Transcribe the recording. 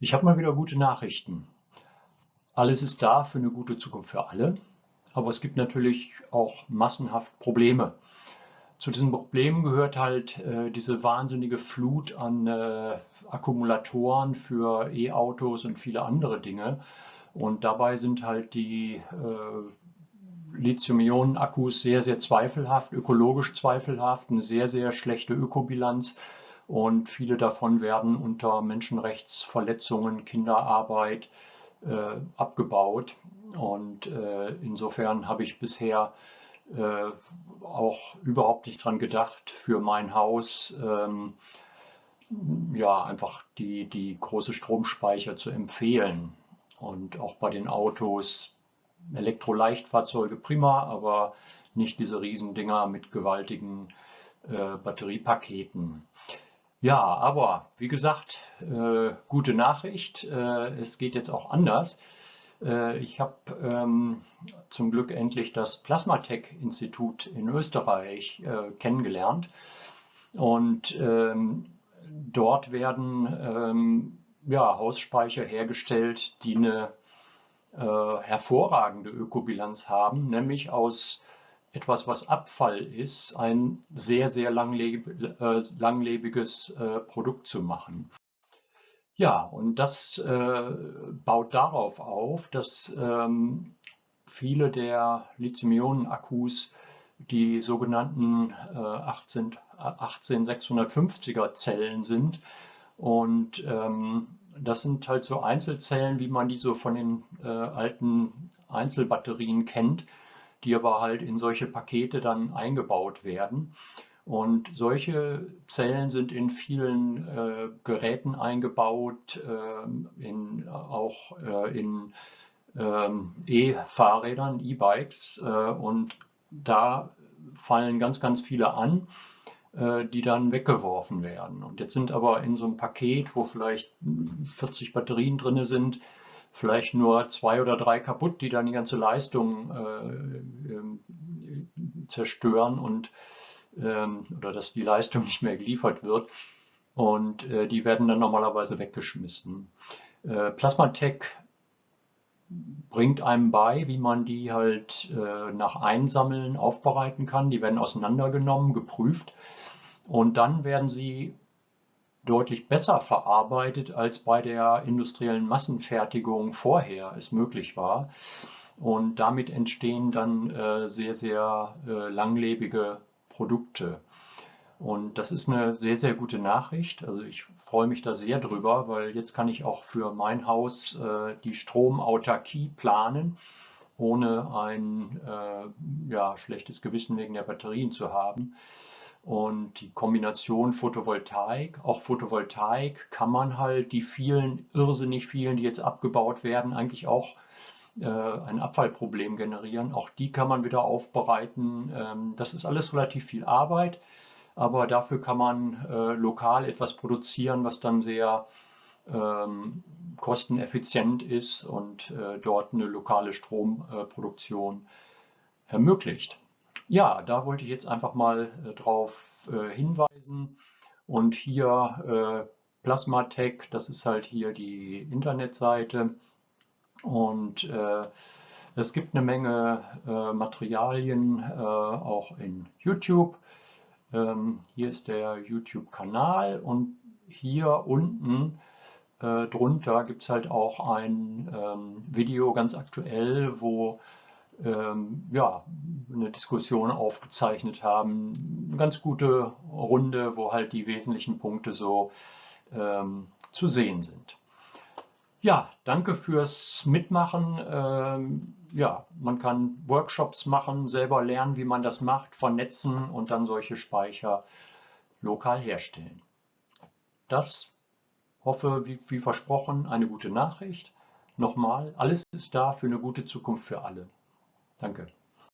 Ich habe mal wieder gute Nachrichten. Alles ist da für eine gute Zukunft für alle, aber es gibt natürlich auch massenhaft Probleme. Zu diesen Problemen gehört halt äh, diese wahnsinnige Flut an äh, Akkumulatoren für E-Autos und viele andere Dinge. Und dabei sind halt die äh, Lithium-Ionen-Akkus sehr, sehr zweifelhaft, ökologisch zweifelhaft, eine sehr, sehr schlechte Ökobilanz und viele davon werden unter Menschenrechtsverletzungen, Kinderarbeit äh, abgebaut. Und äh, insofern habe ich bisher äh, auch überhaupt nicht dran gedacht, für mein Haus ähm, ja einfach die, die große Stromspeicher zu empfehlen. Und auch bei den Autos Elektroleichtfahrzeuge prima, aber nicht diese Riesendinger mit gewaltigen äh, Batteriepaketen. Ja, aber wie gesagt, äh, gute Nachricht. Äh, es geht jetzt auch anders. Äh, ich habe ähm, zum Glück endlich das Plasmatec-Institut in Österreich äh, kennengelernt. Und ähm, dort werden ähm, ja, Hausspeicher hergestellt, die eine äh, hervorragende Ökobilanz haben, nämlich aus etwas, was Abfall ist, ein sehr, sehr langleb äh, langlebiges äh, Produkt zu machen. Ja, und das äh, baut darauf auf, dass ähm, viele der Lithium-Ionen-Akkus die sogenannten 18, 18650er Zellen sind. Und ähm, das sind halt so Einzelzellen, wie man die so von den äh, alten Einzelbatterien kennt die aber halt in solche Pakete dann eingebaut werden. Und solche Zellen sind in vielen äh, Geräten eingebaut, äh, in, auch äh, in ähm, E-Fahrrädern, E-Bikes. Äh, und da fallen ganz, ganz viele an, äh, die dann weggeworfen werden. Und jetzt sind aber in so einem Paket, wo vielleicht 40 Batterien drin sind, vielleicht nur zwei oder drei kaputt, die dann die ganze Leistung äh, äh, zerstören und ähm, oder dass die Leistung nicht mehr geliefert wird. Und äh, die werden dann normalerweise weggeschmissen. Äh, Plasmatec bringt einem bei, wie man die halt äh, nach Einsammeln aufbereiten kann. Die werden auseinandergenommen, geprüft und dann werden sie deutlich besser verarbeitet, als bei der industriellen Massenfertigung vorher es möglich war. Und damit entstehen dann äh, sehr, sehr äh, langlebige Produkte. Und das ist eine sehr, sehr gute Nachricht. Also ich freue mich da sehr drüber, weil jetzt kann ich auch für mein Haus äh, die Stromautarkie planen, ohne ein äh, ja, schlechtes Gewissen wegen der Batterien zu haben. Und die Kombination Photovoltaik, auch Photovoltaik kann man halt die vielen, irrsinnig vielen, die jetzt abgebaut werden, eigentlich auch äh, ein Abfallproblem generieren. Auch die kann man wieder aufbereiten. Ähm, das ist alles relativ viel Arbeit, aber dafür kann man äh, lokal etwas produzieren, was dann sehr ähm, kosteneffizient ist und äh, dort eine lokale Stromproduktion ermöglicht. Ja, da wollte ich jetzt einfach mal äh, drauf äh, hinweisen. Und hier äh, Plasmatec, das ist halt hier die Internetseite. Und äh, es gibt eine Menge äh, Materialien äh, auch in YouTube. Ähm, hier ist der YouTube-Kanal und hier unten äh, drunter gibt es halt auch ein ähm, Video ganz aktuell, wo ja, eine Diskussion aufgezeichnet haben. Eine ganz gute Runde, wo halt die wesentlichen Punkte so ähm, zu sehen sind. Ja, danke fürs Mitmachen. Ähm, ja, man kann Workshops machen, selber lernen, wie man das macht, vernetzen und dann solche Speicher lokal herstellen. Das hoffe, wie, wie versprochen, eine gute Nachricht. Nochmal, alles ist da für eine gute Zukunft für alle. Danke.